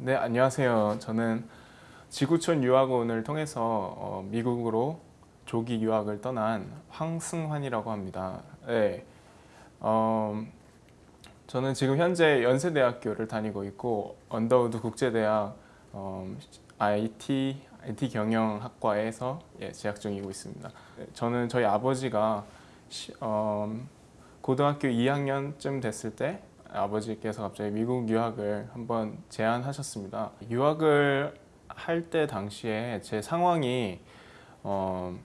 네, 안녕하세요. 저는 지구촌 유학원을 통해서 어, 미국으로 조기 유학을 떠난 황승환이라고 합니다. 네, 어, 저는 지금 현재 연세대학교를 다니고 있고 언더우드 국제대학 어, IT, IT 경영학과에서 예, 재학 중이고 있습니다. 네, 저는 저희 아버지가 시, 어, 고등학교 2학년쯤 됐을 때 아버지께서 갑자기 미국 유학을 한번 제안하셨습니다. 유학을 할 때 당시에 제 상황이 어,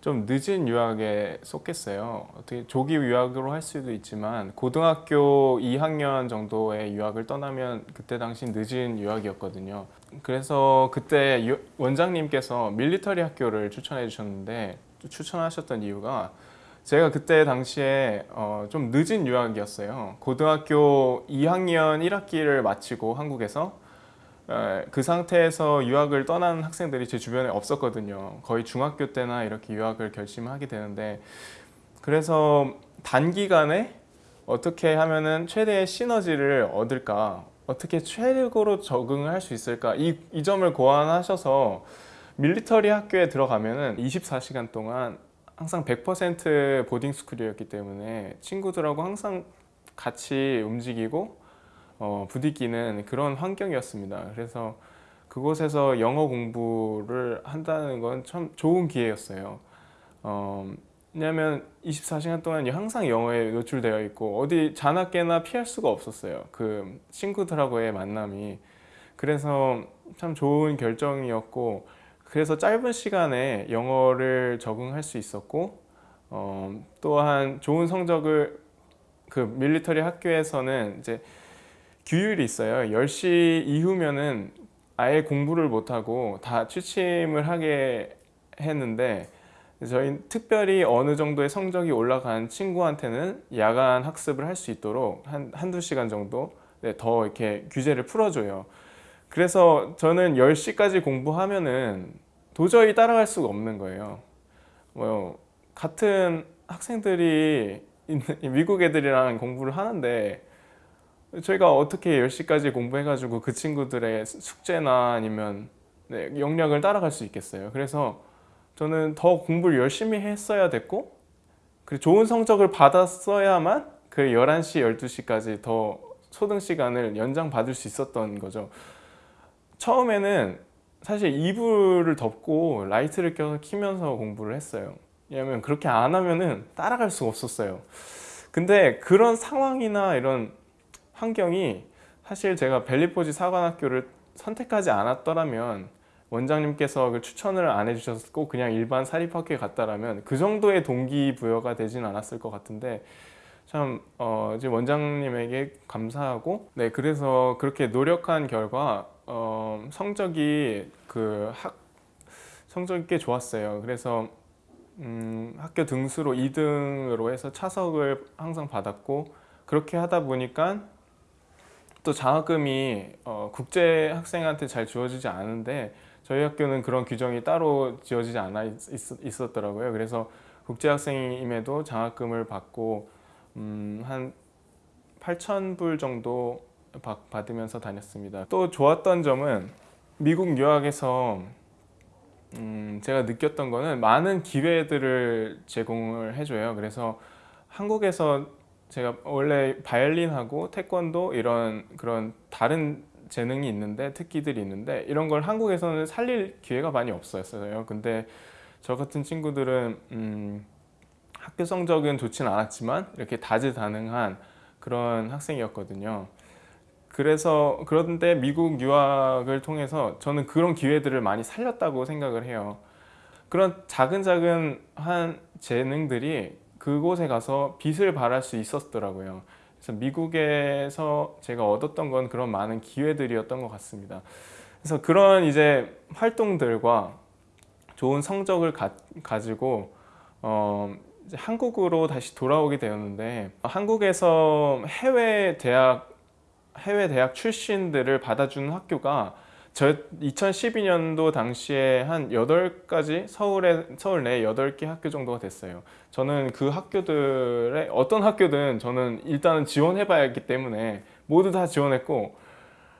좀 늦은 유학에 속했어요. 어떻게 조기 유학으로 할 수도 있지만 고등학교 2학년 정도의 유학을 떠나면 그때 당시 늦은 유학이었거든요. 그래서 그때 유, 원장님께서 밀리터리 학교를 추천해 주셨는데 추천하셨던 이유가 제가 그때 당시에 어, 좀 늦은 유학이었어요. 고등학교 2학년 1학기를 마치고 한국에서 에, 그 상태에서 유학을 떠난 학생들이 제 주변에 없었거든요. 거의 중학교 때나 이렇게 유학을 결심하게 되는데 그래서 단기간에 어떻게 하면은 최대의 시너지를 얻을까 어떻게 최고로 적응을 할 수 있을까 이, 이 점을 고안하셔서 밀리터리 학교에 들어가면은 24시간 동안 항상 100% 보딩 스쿨이었기 때문에 친구들하고 항상 같이 움직이고 어, 부딪히는 그런 환경이었습니다. 그래서 그곳에서 영어 공부를 한다는 건 참 좋은 기회였어요. 어, 왜냐하면 24시간 동안 항상 영어에 노출되어 있고 어디 자나깨나 피할 수가 없었어요. 그 친구들하고의 만남이. 그래서 참 좋은 결정이었고 그래서 짧은 시간에 영어를 적응할 수 있었고 어, 또한 좋은 성적을 그 밀리터리 학교에서는 이제 규율이 있어요. 10시 이후면은 아예 공부를 못하고 다 취침을 하게 했는데 저희 특별히 어느 정도의 성적이 올라간 친구한테는 야간 학습을 할 수 있도록 한, 한두 시간 정도 네, 더 이렇게 규제를 풀어줘요 그래서 저는 10시까지 공부하면은 도저히 따라갈 수가 없는 거예요. 뭐 같은 학생들이 미국 애들이랑 공부를 하는데 저희가 어떻게 10시까지 공부해가지고 그 친구들의 숙제나 아니면 네, 역량을 따라갈 수 있겠어요. 그래서 저는 더 공부를 열심히 했어야 됐고 그리고 좋은 성적을 받았어야만 그 11시, 12시까지 더 소등 시간을 연장받을 수 있었던 거죠 처음에는 사실 이불을 덮고 라이트를 켜서 키면서 공부를 했어요. 왜냐면 그렇게 안 하면은 따라갈 수가 없었어요. 근데 그런 상황이나 이런 환경이 사실 제가 벨리포지 사관학교를 선택하지 않았더라면 원장님께서 그 추천을 안 해주셨고 그냥 일반 사립학교에 갔다라면 그 정도의 동기부여가 되진 않았을 것 같은데 참 어, 이제 원장님에게 감사하고 네 그래서 그렇게 노력한 결과 어, 성적이 그 학 성적이 꽤 좋았어요. 그래서 음, 학교 등수로 2등으로 해서 차석을 항상 받았고 그렇게 하다 보니까 또 장학금이 어, 국제 학생한테 잘 주어지지 않은데 저희 학교는 그런 규정이 따로 지어지지 않아 있, 었더라고요 그래서 국제 학생임에도 장학금을 받고 음, 한 8,000불 정도 받으면서 다녔습니다. 또 좋았던 점은 미국 유학에서 음, 제가 느꼈던 거는 많은 기회들을 제공을 해줘요. 그래서 한국에서 제가 원래 바이올린하고 태권도 이런 그런 다른 재능이 있는데 특기들이 있는데 이런 걸 한국에서는 살릴 기회가 많이 없었어요. 근데 저 같은 친구들은 음, 학교 성적은 좋진 않았지만 이렇게 다재다능한 그런 학생이었거든요. 그래서 그런데 미국 유학을 통해서 저는 그런 기회들을 많이 살렸다고 생각을 해요. 그런 작은 작은 한 재능들이 그곳에 가서 빛을 발할 수 있었더라고요. 그래서 미국에서 제가 얻었던 건 그런 많은 기회들이었던 것 같습니다. 그래서 그런 이제 활동들과 좋은 성적을 가, 가지고 어, 한국으로 다시 돌아오게 되었는데 한국에서 해외 대학 해외 대학 출신들을 받아주는 학교가 저 2012년도 당시에 한 8가지 서울에 서울 내 8개 학교 정도가 됐어요. 저는 그 학교들의 어떤 학교든 저는 일단은 지원해 봐야 했기 때문에 모두 다 지원했고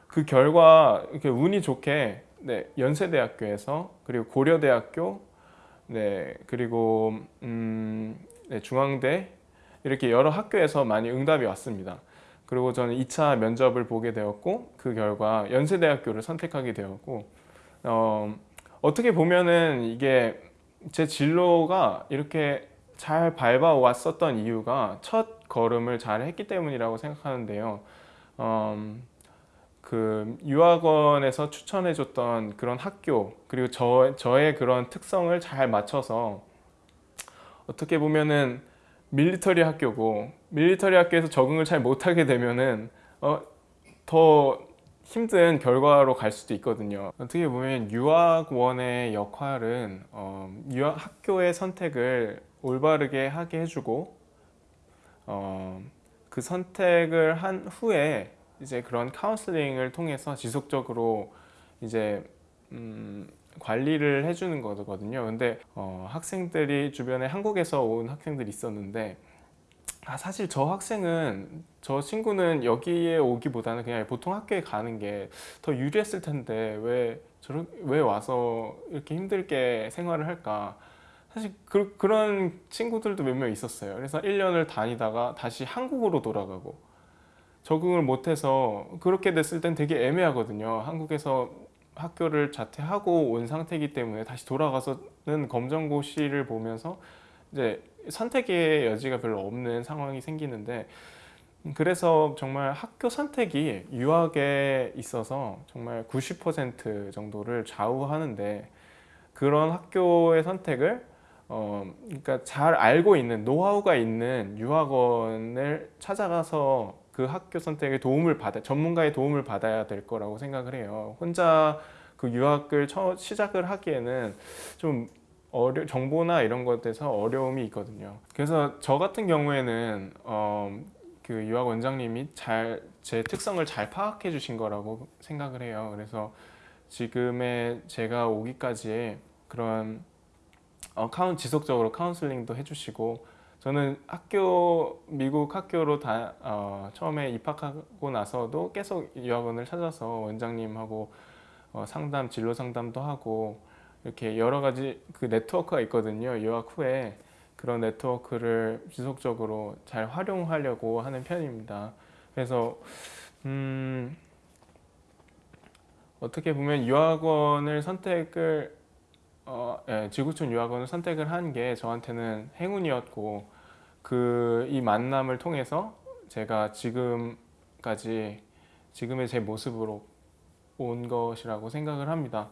그 결과 이렇게 운이 좋게 네, 연세대학교에서 그리고 고려대학교 네 그리고 음, 네, 중앙대 이렇게 여러 학교에서 많이 응답이 왔습니다. 그리고 저는 2차 면접을 보게 되었고 그 결과 연세대학교를 선택하게 되었고 어, 어떻게 보면은 이게 제 진로가 이렇게 잘 밟아왔었던 이유가 첫 걸음을 잘 했기 때문이라고 생각하는데요. 음, 그 유학원에서 추천해줬던 그런 학교 그리고 저, 저의 그런 특성을 잘 맞춰서 어떻게 보면은 밀리터리 학교고 밀리터리 학교에서 적응을 잘 못하게 되면은 어, 더 힘든 결과로 갈 수도 있거든요. 어떻게 보면 유학원의 역할은 어, 유학 학교의 선택을 올바르게 하게 해주고 어, 그 선택을 한 후에 이제 그런 카운슬링을 통해서 지속적으로 이제 음, 관리를 해주는 거거든요. 근데 어, 학생들이 주변에 한국에서 온 학생들이 있었는데 아, 사실 저 학생은 저 친구는 여기에 오기보다는 그냥 보통 학교에 가는 게 더 유리했을 텐데 왜 저런 왜 와서 이렇게 힘들게 생활을 할까? 사실 그, 그런 친구들도 몇 명 있었어요. 그래서 1년을 다니다가 다시 한국으로 돌아가고 적응을 못해서 그렇게 됐을 땐 되게 애매하거든요. 한국에서 학교를 자퇴하고 온 상태이기 때문에 다시 돌아가서는 검정고시를 보면서 이제 선택의 여지가 별로 없는 상황이 생기는데 그래서 정말 학교 선택이 유학에 있어서 정말 90% 정도를 좌우하는데 그런 학교의 선택을 어 그러니까 잘 알고 있는 노하우가 있는 유학원을 찾아가서 그 학교 선택에 도움을 받아 전문가의 도움을 받아야 될 거라고 생각을 해요. 혼자 그 유학을 처, 시작을 하기에는 좀 어려, 정보나 이런 것에서 어려움이 있거든요. 그래서 저 같은 경우에는 어, 그 유학 원장님이 잘 제 특성을 잘 파악해 주신 거라고 생각을 해요. 그래서 지금의 제가 오기까지의 그런 어, 카운 지속적으로 카운슬링도 해주시고 저는 학교 미국 학교로 다 어, 처음에 입학하고 나서도 계속 유학원을 찾아서 원장님하고 어, 상담 진로 상담도 하고 이렇게 여러 가지 그 네트워크가 있거든요 유학 후에. 그런 네트워크를 지속적으로 잘 활용하려고 하는 편입니다. 그래서 음, 어떻게 보면 유학원을 선택을 어, 예, 지구촌 유학원을 선택을 한 게 저한테는 행운이었고 그 이 만남을 통해서 제가 지금까지 지금의 제 모습으로 온 것이라고 생각을 합니다.